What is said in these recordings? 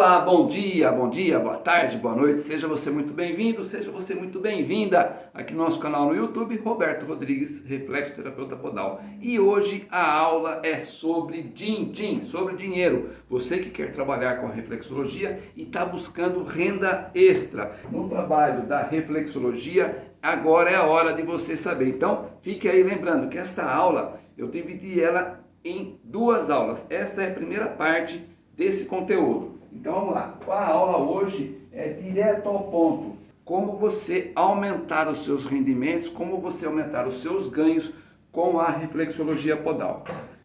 Olá, bom dia, bom dia, boa tarde, boa noite, seja você muito bem-vindo, seja você muito bem-vinda aqui no nosso canal no YouTube, Roberto Rodrigues, Reflexo Terapeuta Podal. E hoje a aula é sobre din-din, sobre dinheiro. Você que quer trabalhar com reflexologia e está buscando renda extra. No trabalho da reflexologia, agora é a hora de você saber. Então, fique aí lembrando que esta aula, eu dividi ela em duas aulas. Esta é a primeira parte desse conteúdo. Então vamos lá, a aula hoje é direto ao ponto. Como você aumentar os seus rendimentos, como você aumentar os seus ganhos com a reflexologia podal.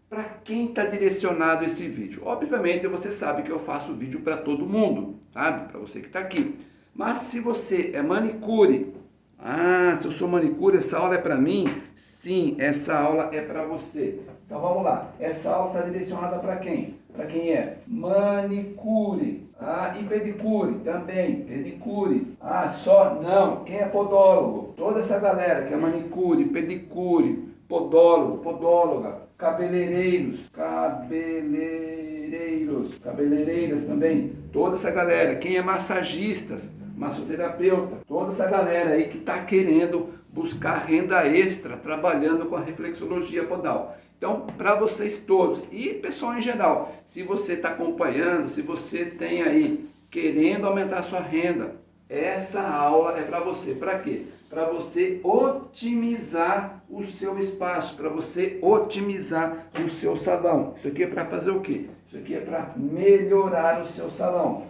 Para quem está direcionado esse vídeo? Obviamente você sabe que eu faço vídeo para todo mundo, sabe? Para você que está aqui. Mas se você é manicure, ah, se eu sou manicure, essa aula é para mim? Sim, essa aula é para você. Então vamos lá, essa aula está direcionada para quem? Para quem é manicure, ah, e pedicure também, pedicure. Ah, só não, quem é podólogo? Toda essa galera que é manicure, pedicure, podólogo, podóloga, cabeleireiros, cabeleireiros, cabeleireiras também, toda essa galera. Quem é massagistas, massoterapeuta, toda essa galera aí que está querendo buscar renda extra trabalhando com a reflexologia podal. Então, para vocês todos e pessoal em geral, se você está acompanhando, se você tem aí querendo aumentar sua renda, essa aula é para você. Para quê? Para você otimizar o seu espaço, para você otimizar o seu salão. Isso aqui é para fazer o quê? Isso aqui é para melhorar o seu salão.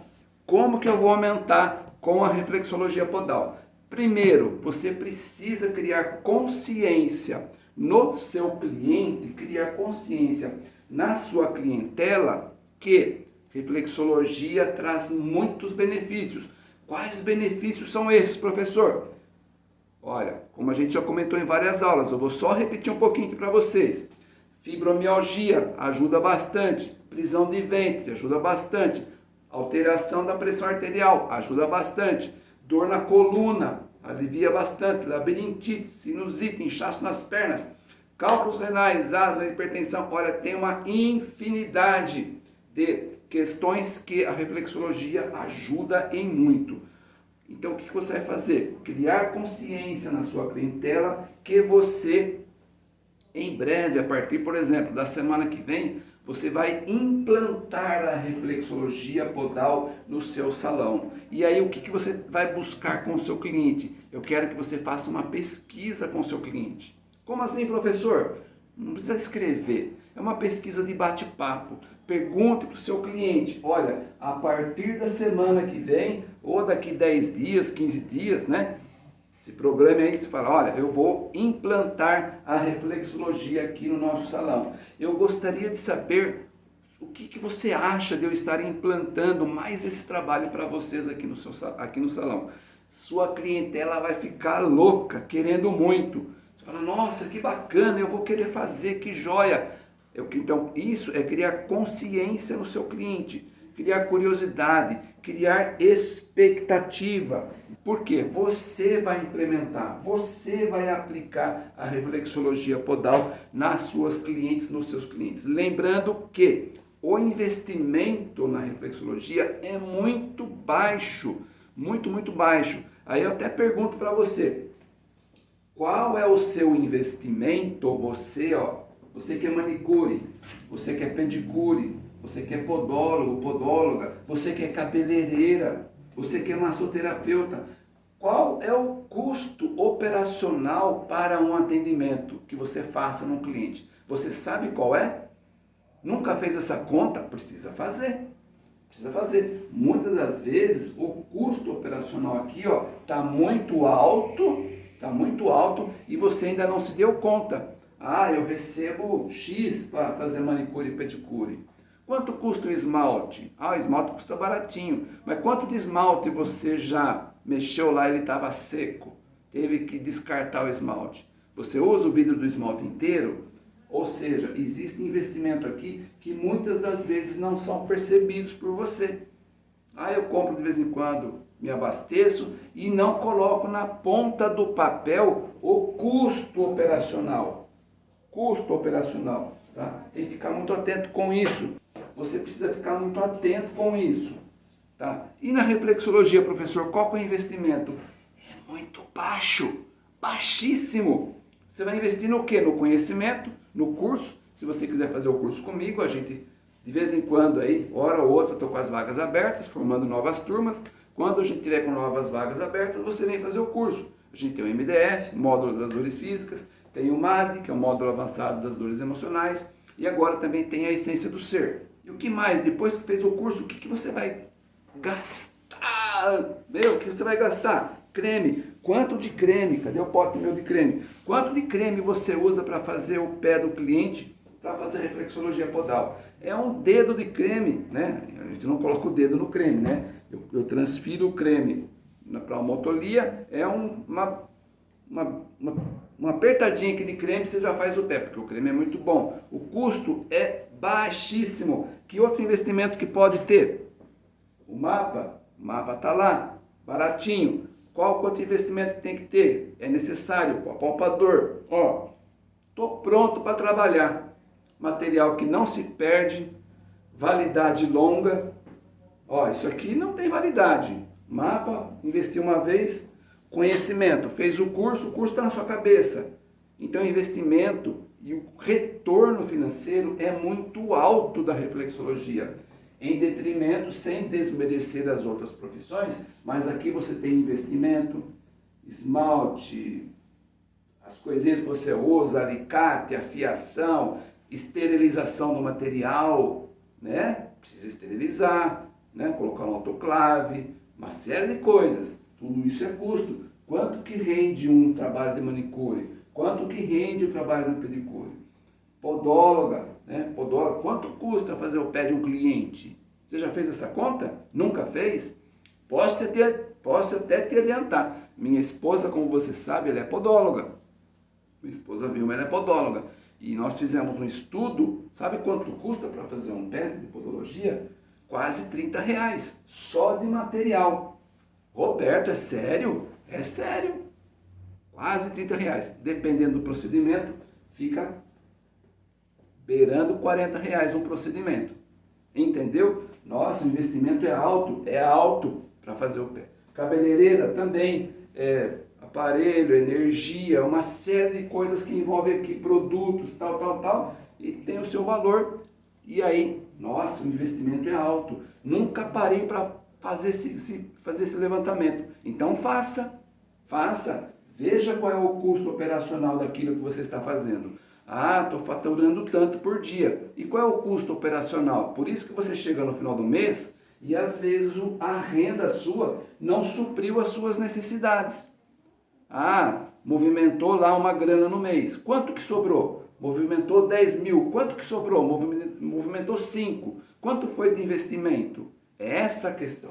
Como que eu vou aumentar com a reflexologia podal? Primeiro, você precisa criar consciência no seu cliente, criar consciência na sua clientela que reflexologia traz muitos benefícios. Quais benefícios são esses, professor? Olha, como a gente já comentou em várias aulas, eu vou só repetir um pouquinho aqui para vocês. Fibromialgia ajuda bastante, prisão de ventre ajuda bastante, alteração da pressão arterial ajuda bastante, dor na coluna alivia bastante, labirintite, sinusite, inchaço nas pernas, cálculos renais, asma, hipertensão. Olha, tem uma infinidade de questões que a reflexologia ajuda em muito. Então, o que você vai fazer? Criar consciência na sua clientela que você, em breve, a partir, por exemplo, da semana que vem, você vai implantar a reflexologia podal no seu salão. E aí o que, que você vai buscar com o seu cliente? Eu quero que você faça uma pesquisa com o seu cliente. Como assim, professor? Não precisa escrever. É uma pesquisa de bate-papo. Pergunte para o seu cliente, olha, a partir da semana que vem, ou daqui 10 dias, 15 dias, né? Se programe aí, você fala, olha, eu vou implantar a reflexologia aqui no nosso salão. Eu gostaria de saber o que, que você acha de eu estar implantando mais esse trabalho para vocês aqui no, seu, aqui no salão. Sua clientela vai ficar louca, querendo muito. Você fala, nossa, que bacana, eu vou querer fazer, que joia. Eu, então, isso é criar consciência no seu cliente criar curiosidade, criar expectativa. Porque você vai implementar, você vai aplicar a reflexologia podal nas suas clientes, nos seus clientes. Lembrando que o investimento na reflexologia é muito baixo, muito, muito baixo. Aí eu até pergunto para você, qual é o seu investimento, você, ó, você que é manicure, você que é pedicure, você que é podólogo, podóloga, você que é cabeleireira, você que é massoterapeuta. Qual é o custo operacional para um atendimento que você faça num cliente? Você sabe qual é? Nunca fez essa conta? Precisa fazer. Precisa fazer. Muitas das vezes o custo operacional aqui ó está muito alto, está muito alto e você ainda não se deu conta. Ah, eu recebo X para fazer manicure e pedicure. Quanto custa o esmalte? Ah, o esmalte custa baratinho. Mas quanto de esmalte você já mexeu lá e ele estava seco? Teve que descartar o esmalte. Você usa o vidro do esmalte inteiro? Ou seja, existe investimento aqui que muitas das vezes não são percebidos por você. Ah, eu compro de vez em quando, me abasteço e não coloco na ponta do papel o custo operacional. Custo operacional, tá? Tem que ficar muito atento com isso. Você precisa ficar muito atento com isso. Tá? E na reflexologia, professor, qual é o investimento? É muito baixo, baixíssimo. Você vai investir no quê? No conhecimento, no curso. Se você quiser fazer o curso comigo, a gente, de vez em quando aí, hora ou outra, estou com as vagas abertas, formando novas turmas. Quando a gente tiver com novas vagas abertas, você vem fazer o curso. A gente tem o MDF, módulo das dores físicas, tem o MAD, que é o módulo avançado das dores emocionais, e agora também tem a essência do ser. E o que mais? Depois que fez o curso, o que, que você vai gastar? Meu, o que você vai gastar? Creme. Quanto de creme? Cadê o pote meu de creme? Quanto de creme você usa para fazer o pé do cliente para fazer reflexologia podal? É um dedo de creme, né? A gente não coloca o dedo no creme, né? Eu, eu transfiro o creme para uma motolia, é um, uma, uma, uma, uma apertadinha aqui de creme, você já faz o pé, porque o creme é muito bom. O custo é baixíssimo. Que outro investimento que pode ter? O mapa, o mapa está lá, baratinho. Qual quanto investimento que tem que ter? É necessário, o apalpador. Ó, tô pronto para trabalhar. Material que não se perde, validade longa. Ó, isso aqui não tem validade. Mapa, investiu uma vez, conhecimento, fez o curso, o curso está na sua cabeça. Então, investimento e o retorno financeiro é muito alto da reflexologia em detrimento, sem desmerecer as outras profissões, mas aqui você tem investimento, esmalte, as coisinhas que você usa, alicate, afiação, esterilização do material, né? Precisa esterilizar, né? Colocar um autoclave, uma série de coisas. Tudo isso é custo. Quanto que rende um trabalho de manicure? Quanto que rende o trabalho de pedicure? Podóloga, né? Podóloga, quanto custa fazer o pé de um cliente? Você já fez essa conta? Nunca fez? Posso, ter, posso até te adiantar. Minha esposa, como você sabe, ela é podóloga. Minha esposa Vilma, ela é podóloga. E nós fizemos um estudo, sabe quanto custa para fazer um pé de podologia? Quase 30 reais, só de material. Roberto, é sério? É sério. Quase 30 reais. Dependendo do procedimento, fica beirando 40 reais um procedimento. Entendeu? Nossa, o investimento é alto, é alto para fazer o pé. Cabeleireira também, é, aparelho, energia, uma série de coisas que envolvem aqui, produtos, tal, tal, tal, e tem o seu valor. E aí, nossa, o investimento é alto. Nunca parei para fazer esse, fazer esse levantamento. Então faça, faça. Veja qual é o custo operacional daquilo que você está fazendo. Ah, estou faturando tanto por dia. E qual é o custo operacional? Por isso que você chega no final do mês e às vezes a renda sua não supriu as suas necessidades. Ah, movimentou lá uma grana no mês. Quanto que sobrou? Movimentou 10 mil. Quanto que sobrou? Movimentou 5. Quanto foi de investimento? É essa a questão.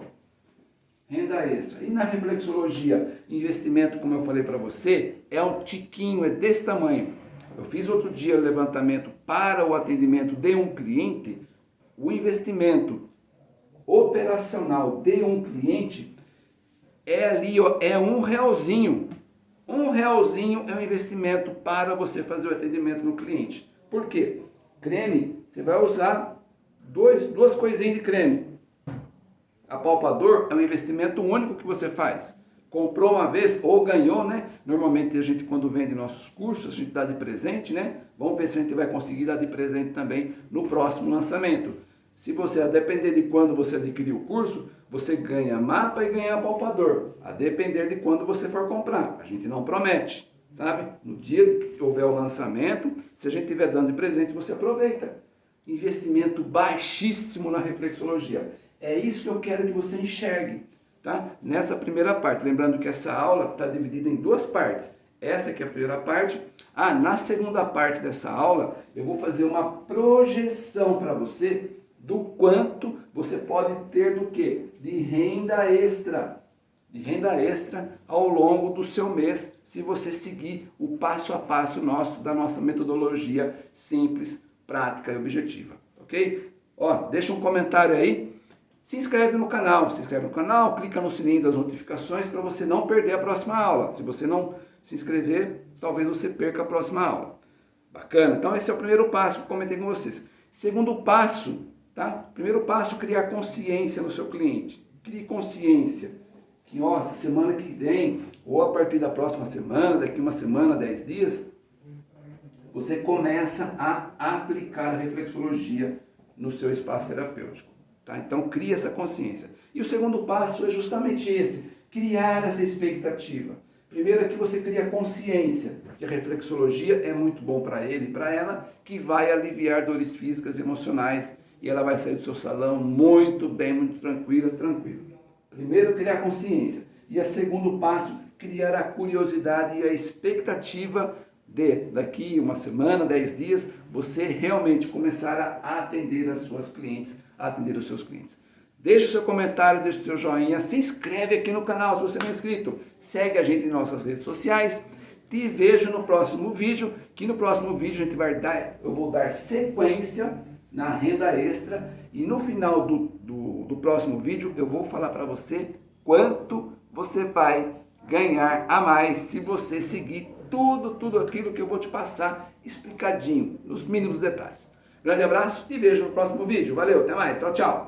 Renda extra. E na reflexologia, investimento, como eu falei para você, é um tiquinho, é desse tamanho. Eu fiz outro dia o levantamento para o atendimento de um cliente, o investimento operacional de um cliente é ali, ó, é um realzinho. Um realzinho é um investimento para você fazer o atendimento no cliente. Por quê? Creme, você vai usar dois, duas coisinhas de creme. Apalpador é um investimento único que você faz comprou uma vez ou ganhou, né? Normalmente a gente quando vende nossos cursos, a gente dá de presente, né? Vamos ver se a gente vai conseguir dar de presente também no próximo lançamento. Se você, a depender de quando você adquirir o curso, você ganha mapa e ganha palpador. A depender de quando você for comprar. A gente não promete, sabe? No dia que houver o lançamento, se a gente estiver dando de presente, você aproveita. Investimento baixíssimo na reflexologia. É isso que eu quero que você enxergue tá? Nessa primeira parte, lembrando que essa aula está dividida em duas partes. Essa aqui é a primeira parte. Ah, na segunda parte dessa aula, eu vou fazer uma projeção para você do quanto você pode ter do que? De renda extra. De renda extra ao longo do seu mês, se você seguir o passo a passo nosso, da nossa metodologia simples, prática e objetiva. Ok? Ó, deixa um comentário aí se inscreve no canal, se inscreve no canal, clica no sininho das notificações para você não perder a próxima aula. Se você não se inscrever, talvez você perca a próxima aula. Bacana? Então esse é o primeiro passo que eu comentei com vocês. Segundo passo, tá? Primeiro passo, criar consciência no seu cliente. crie consciência que, ó, semana que vem, ou a partir da próxima semana, daqui uma semana, dez dias, você começa a aplicar a reflexologia no seu espaço terapêutico. Tá? Então, crie essa consciência. E o segundo passo é justamente esse, criar essa expectativa. Primeiro é que você cria consciência que a reflexologia é muito bom para ele e para ela, que vai aliviar dores físicas e emocionais e ela vai sair do seu salão muito bem, muito tranquila, tranquilo. Primeiro, criar consciência. E o segundo passo, criar a curiosidade e a expectativa de, daqui uma semana, dez dias, você realmente começar a atender as suas clientes, atender os seus clientes. Deixe seu comentário, deixe seu joinha, se inscreve aqui no canal se você não é inscrito. Segue a gente em nossas redes sociais. Te vejo no próximo vídeo, que no próximo vídeo a gente vai dar, eu vou dar sequência na renda extra e no final do, do, do próximo vídeo eu vou falar para você quanto você vai ganhar a mais se você seguir tudo, tudo aquilo que eu vou te passar explicadinho, nos mínimos detalhes. Grande abraço e vejo no próximo vídeo. Valeu, até mais, tchau, tchau.